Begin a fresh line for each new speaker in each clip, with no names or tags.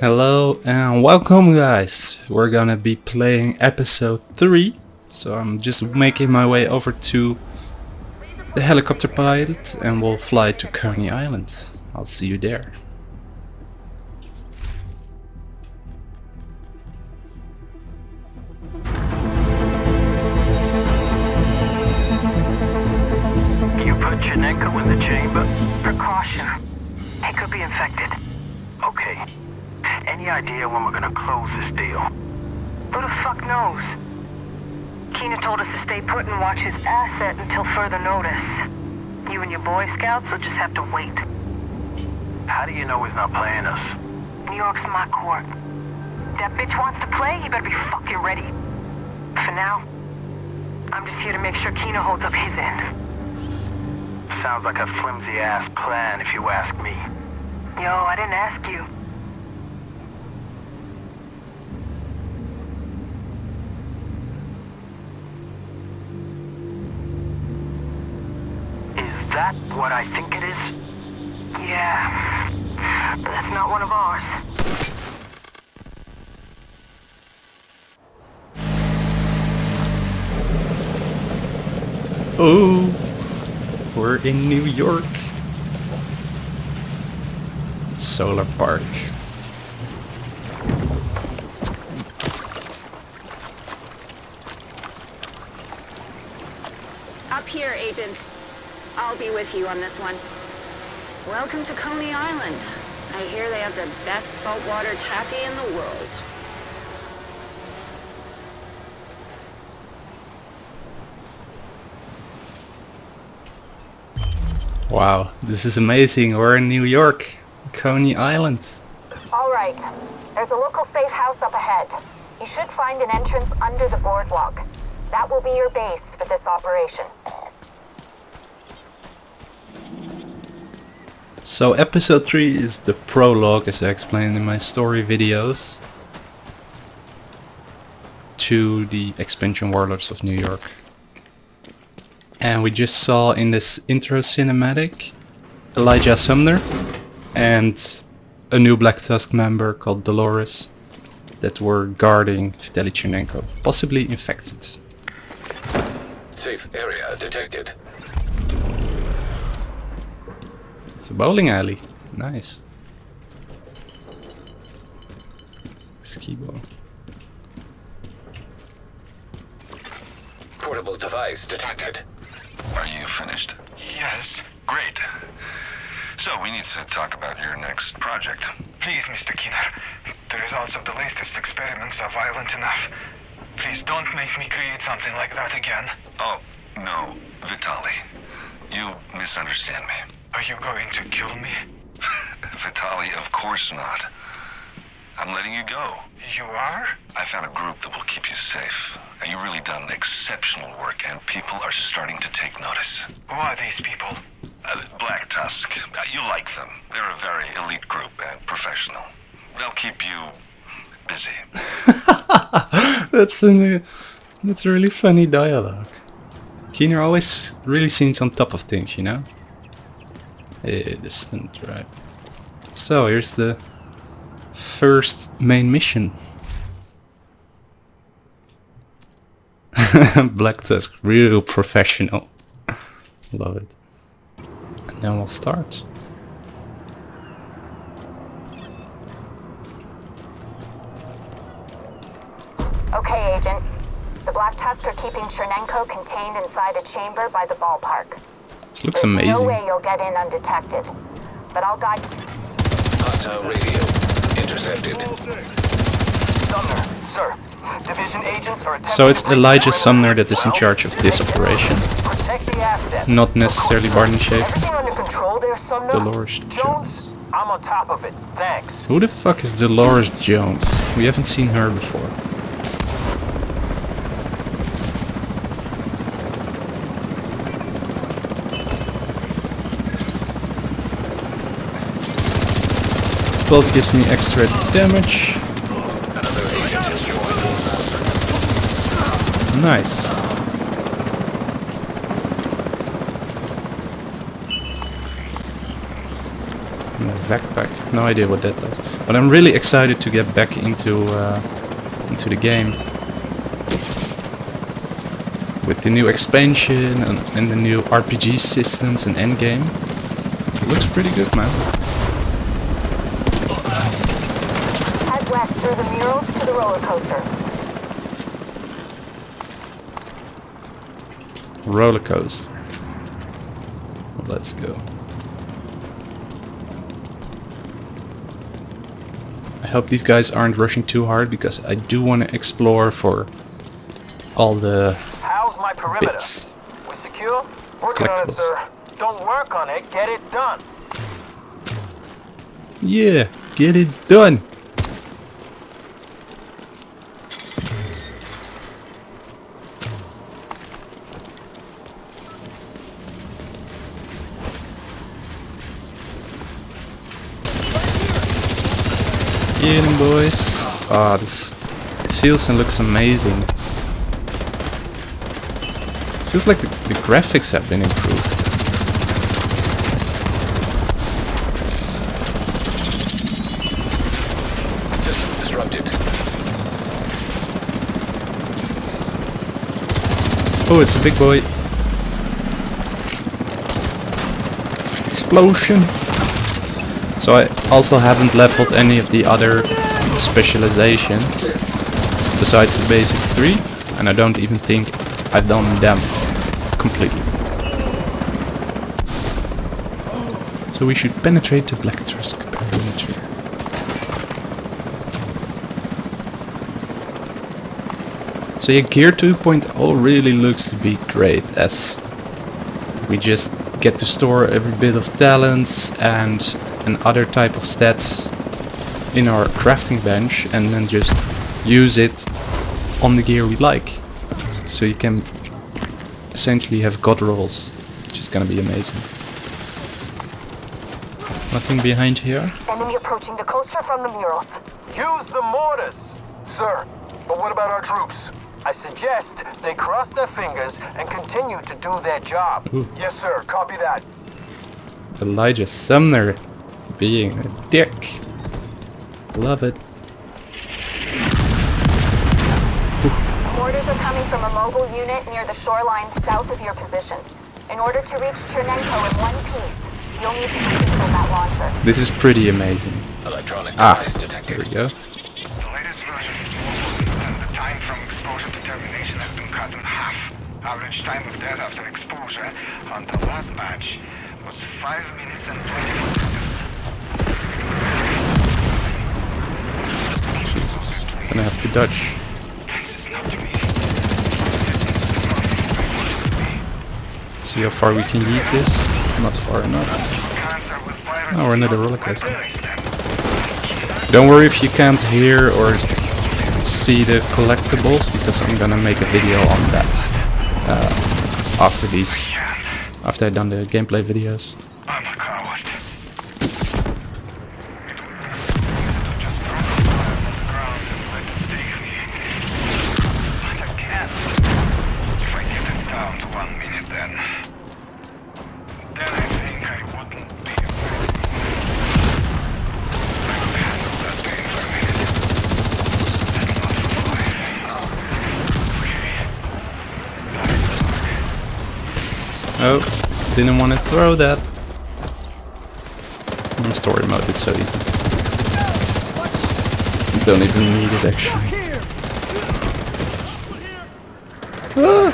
Hello and welcome guys. We're gonna be playing episode 3. So I'm just making my way over to the helicopter pilot and we'll fly to Coney Island. I'll see you there.
Keener told us to stay put and watch his asset until further notice. You and your Boy Scouts will just have to wait.
How do you know he's not playing us?
New York's my court. That bitch wants to play, he better be fucking ready. For now, I'm just here to make sure Keener holds up his end.
Sounds like a flimsy ass plan if you ask me.
Yo, I didn't ask you.
That what I think it is?
Yeah. But that's not one of ours.
Oh, we're in New York. Solar Park.
Up here, Agent. I'll be with you on this one. Welcome to Coney Island. I hear they have the best saltwater taffy in the world.
Wow, this is amazing. We're in New York, Coney Island.
All right. There's a local safe house up ahead. You should find an entrance under the boardwalk. That will be your base for this operation.
So episode 3 is the prologue as I explained in my story videos to the expansion Warlords of New York. And we just saw in this intro cinematic Elijah Sumner and a new Black Tusk member called Dolores that were guarding Vitaly Chernenko, possibly infected.
Safe area detected.
It's a bowling alley. Nice. Ski ball.
Portable device detected.
Are you finished?
Yes, great.
So we need to talk about your next project.
Please, Mr. Keener, the results of the latest experiments are violent enough. Please don't make me create something like that again.
Oh, no, Vitali. You misunderstand me.
Are you going to kill me?
Vitali, of course not. I'm letting you go.
You are?
I found a group that will keep you safe. And you've really done exceptional work, and people are starting to take notice.
Who are these people?
Uh, Black Tusk, uh, you like them. They're a very elite group and professional. They'll keep you busy.
that's a that's a really funny dialogue. Keener always really seems on top of things, you know? Eh, distant, right. So here's the first main mission. Black Tusk, real professional. Love it. And then we'll start.
Okay, Agent. The Black Tusk are keeping Chernenko contained inside a chamber by the ballpark.
This looks
There's no
amazing.
way you'll get in undetected. But I'll guide...
Hostile radio intercepted.
Sumner, sir. Division agents are attempting
So it's Elijah. Sumner that is in charge of this operation,
Protect the asset.
not necessarily Barney Schaefer.
Everything under control there, Sumner?
Dolores Jones.
I'm on top of it. Thanks.
Who the fuck is Dolores Jones? We haven't seen her before. Plus gives me extra damage.
Another agent has joined.
Nice. backpack. No idea what that does. But I'm really excited to get back into uh, into the game. With the new expansion and, and the new RPG systems and endgame. It looks pretty good, man.
Roller coaster.
Roller coaster. Let's go. I hope these guys aren't rushing too hard because I do want to explore for all the
How's my perimeter?
bits.
We secure? Working on it, sir. Don't work on it, get it done.
Yeah, get it done. Get 'em, boys. Ah, this feels and looks amazing. Feels like the, the graphics have been improved.
System disrupted.
Oh, it's a big boy. Explosion. So I also haven't leveled any of the other specializations besides the basic three, and I don't even think I've done them completely. So we should penetrate the Black Tusk perimeter. So yeah, Gear 2.0 really looks to be great as we just get to store every bit of talents and and other type of stats in our crafting bench and then just use it on the gear we like. So you can essentially have god rolls, which is gonna be amazing. Nothing behind here.
Enemy approaching the coaster from the murals.
Use the mortars! Sir, but what about our troops? I suggest they cross their fingers and continue to do their job.
Ooh.
Yes, sir. Copy that.
Elijah Sumner being a dick. Love it.
Mortars are coming from a mobile unit near the shoreline south of your position. In order to reach Chernenko in one piece, you'll need to control that launcher.
This is pretty amazing.
Electronic
Ah,
device
there
detected.
we go.
The latest version is mobile, and the time from exposure to termination has been cut in half. Average time of death after exposure on the last match was 5 minutes and 21 seconds.
Gonna have to dodge.
Be.
See how far we can yeet this. Not far enough. Oh, we're another roller coaster. Don't worry if you can't hear or see the collectibles because I'm gonna make a video on that uh, after these, after I've done the gameplay videos. Didn't want to throw that. In story mode, it's so easy. You don't even need it actually. Ah!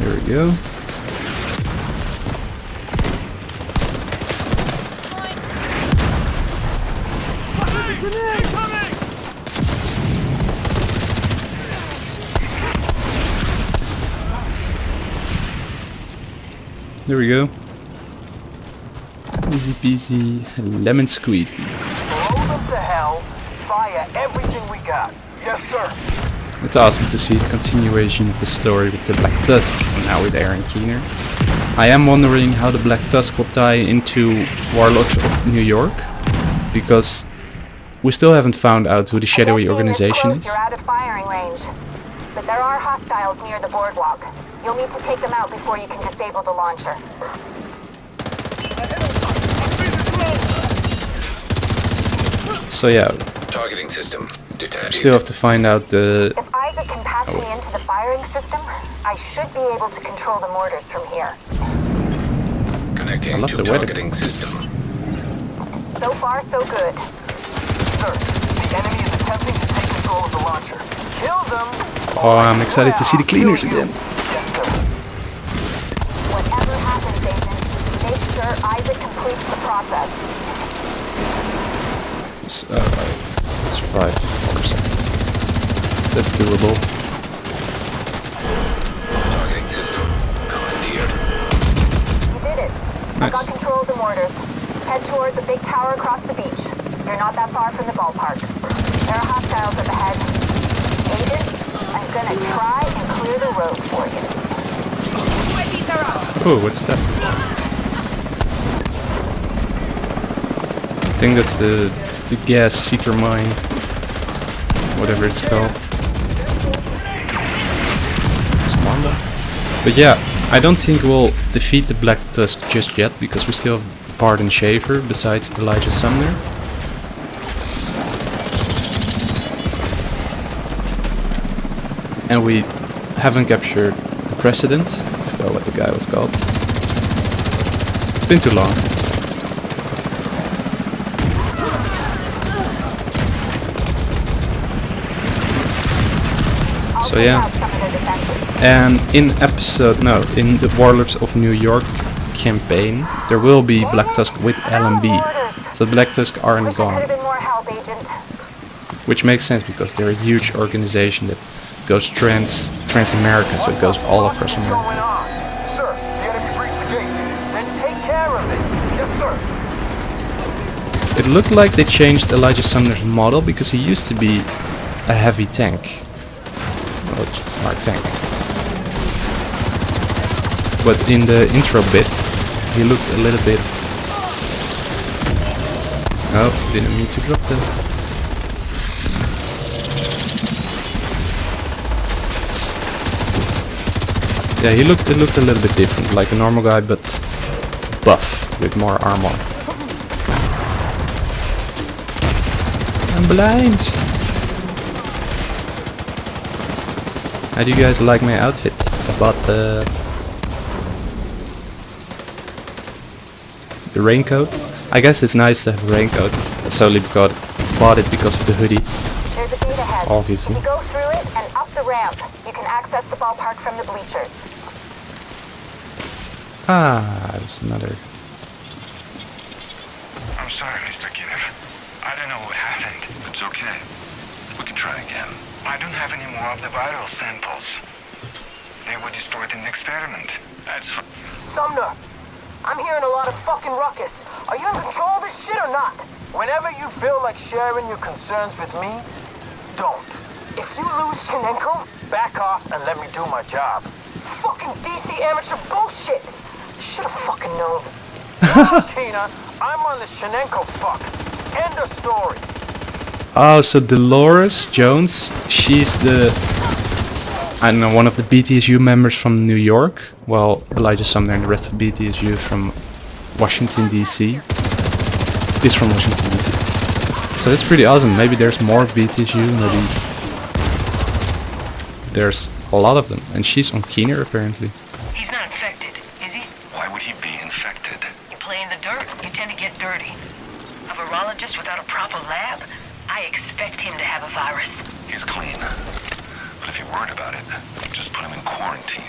There we go. There we go. Easy peasy, lemon squeezy.
To hell. Fire everything we got. Yes, sir.
It's awesome to see the continuation of the story with the Black Tusk, and now with Aaron Keener. I am wondering how the Black Tusk will tie into Warlords of New York, because we still haven't found out who the shadowy organization is.
You're out of firing range. But there are hostiles near the boardwalk. You'll need to take them out before you can disable the launcher.
So yeah,
Targeting system detached.
still have to find out the...
If ISAC can patch me oh. into the firing system, I should be able to control the mortars from here.
Connecting
I love
to
the weather.
targeting system.
So far, so good.
Sir, the enemy is attempting to take control of the launcher. Kill them!
Oh, I'm excited to see the cleaners
Kill you.
again.
Yes, sir.
Whatever happens, Agent, make sure ISAC completes the process.
S- uh, survive 4 seconds. That's doable.
Targeting system commandeered.
You did it. I
Nice.
got control of the mortars. Head toward the big tower across the beach. You're not that far from the ballpark. There are hostiles up ahead. Agent, I'm gonna try and clear the road for you.
Oh, what's that? Think that's the the gas seeker mine. Whatever it's called. Spawn them. But yeah, I don't think we'll defeat the Black Tusk just yet because we still have Bart and Shaver besides Elijah Sumner. And we haven't captured the President. I forgot what the guy was called. It's been too long. So yeah.
out some of their defenses.
And in episode, no, in the Warlords of New York campaign, there will be Black Tusk with LMB. So Black Tusk aren't
Wish I could
gone.
have been more help, Agent.
Which makes sense because they're a huge organization that goes trans trans America, so it goes all across America.
going on? Sir, the enemy breached the gate. Then take care of it.
It looked like they changed Elijah Sumner's model because he used to be a heavy tank. Well, our tank. But in the intro bit, he looked a little bit... Oh, didn't mean to drop that. Yeah, he looked it looked a little bit different, like a normal guy, but buff with more armor. I'm blind. How do you guys like my outfit? I bought the the raincoat. I guess it's nice to have a raincoat. Solely because bought it because of the hoodie.
There's a gate ahead.
Obviously.
If you go through it and up the ramp, you can access the ballpark from the bleachers.
Ah, there's another.
I'm sorry, Mr. Kidder. I don't know what happened.
It's okay. We can try again.
I don't have any more of the viral samples. They were destroyed in the experiment.
That's f-
Sumner, I'm hearing a lot of fucking ruckus. Are you in control of this shit or not? Whenever you feel like sharing your concerns with me, don't. If you lose Chernenko, back off and let me do my job. Fucking DC amateur bullshit. Should have fucking known. Tina, I'm on this Chernenko fuck. End of story.
Oh, so Dolores Jones, she's the I don't know one of the BTSU members from New York. Well, Elijah Sumner and the rest of BTSU from Washington DC. Is from Washington DC. So that's pretty awesome. Maybe there's more BTSU. Maybe there's a lot of them, and she's on Keener apparently.
He's not infected, is he?
why would he be infected?
You play in the dirt, you tend to get dirty. A virologist without a proper lab? I expect him to have a virus.
He's clean. But if you're worried about it, just put him in quarantine.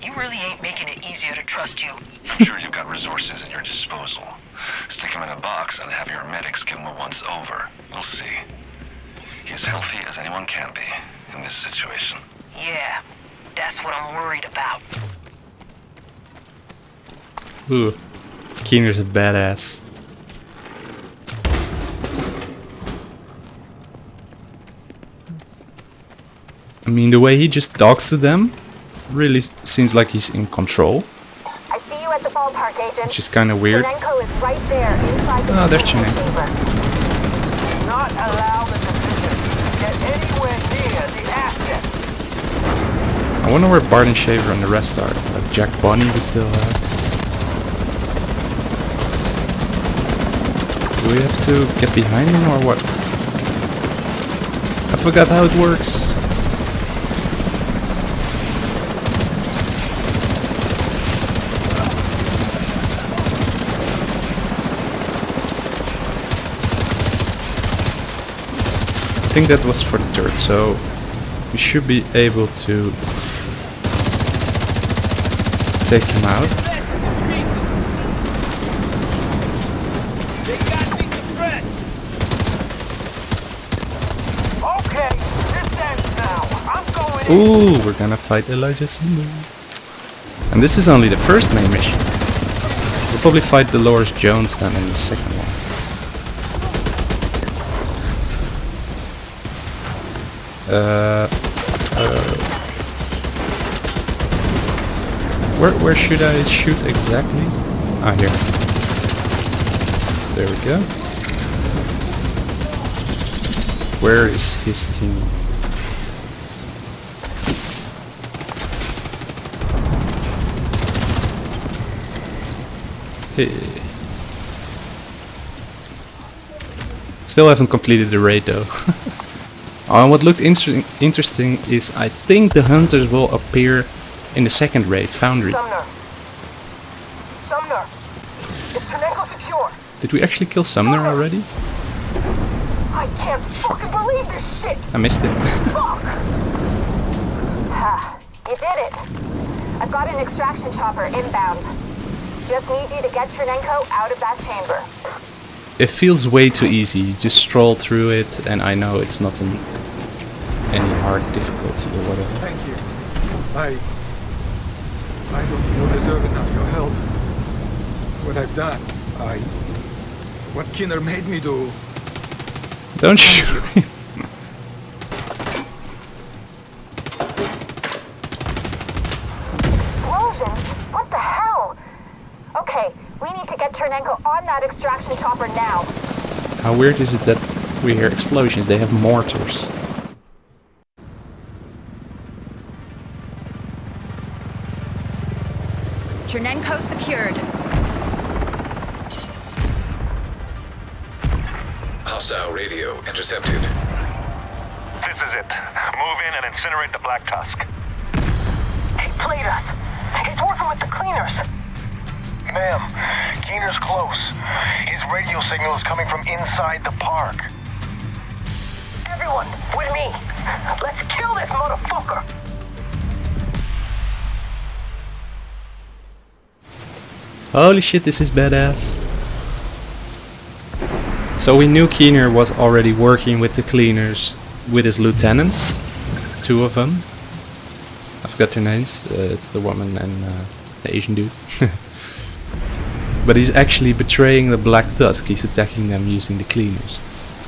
You really ain't making it easier to trust you.
I'm sure you've got resources at your disposal. Stick him in a box and have your medics give him a once over. We'll see. He's as healthy as anyone can be in this situation.
Yeah, that's what I'm worried about.
Ooh, Keener's a badass. I mean, the way he just talks to them really seems like he's in control,
I see you at the ballpark, Agent.
which is kind of weird.
Chernenko is right there inside the ah,
Oh, there's
control
Chernenko.
chamber.
Do not allow the division to get anywhere near the asset.
wonder where Bart and Shaver and the rest are. Like Jack Bonnie we still have. Do we have to get behind him or what? I forgot how it works. Think that was for the turret, so we should be able to take him out. Ooh, we're gonna fight Elijah Sumner. And this is only the first main mission. We'll probably fight Dolores Jones then in the second one. Uh, uh, where where should I shoot exactly? Ah, here. There we go. Where is his team? Hey. Still haven't completed the raid though. Uh, what looked interesting, interesting is I think the hunters will appear in the second raid, Foundry.
Sumner. Sumner. Is secure?
Did we actually kill Sumner already?
I can't fucking believe this shit.
I missed it.
Fuck.
Ah, you did it. I've got an extraction chopper inbound. Just need you to get Chernenko out of that chamber.
it feels way too easy. You just stroll through it and I know it's not an, any hard difficulty or whatever.
Thank you. I... I don't feel deserving of your help. What I've done, I... What Keener made me do,
Don't shoot him.
Explosions? What the hell? Okay, we need to get Chernenko on that extraction chopper now.
How weird is it that we hear explosions? They have mortars.
Chernenko secured.
Hostile radio intercepted.
This is it. Move in and incinerate the Black Tusk.
He played us. He's working with the cleaners.
Ma'am, Keener's close. His radio signal is coming from inside the park.
Everyone, with me. Let's kill this motherfucker.
Holy shit, this is badass. So we knew Keener was already working with the cleaners with his lieutenants. Two of them. I forgot their names. Uh, it's the woman and uh, the Asian dude. but he's actually betraying the Black Tusk. He's attacking them using the cleaners.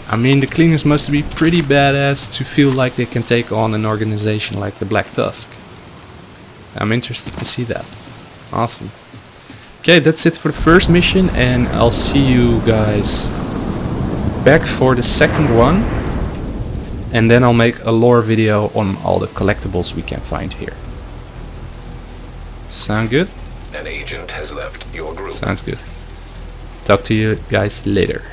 I mean, the cleaners must be pretty badass to feel like they can take on an organization like the Black Tusk. I'm interested to see that. Awesome. Okay, that's it for the first mission and I'll see you guys back for the second one. And then I'll make a lore video on all the collectibles we can find here. Sound good?
An agent has left your group.
Sounds good. Talk to you guys later.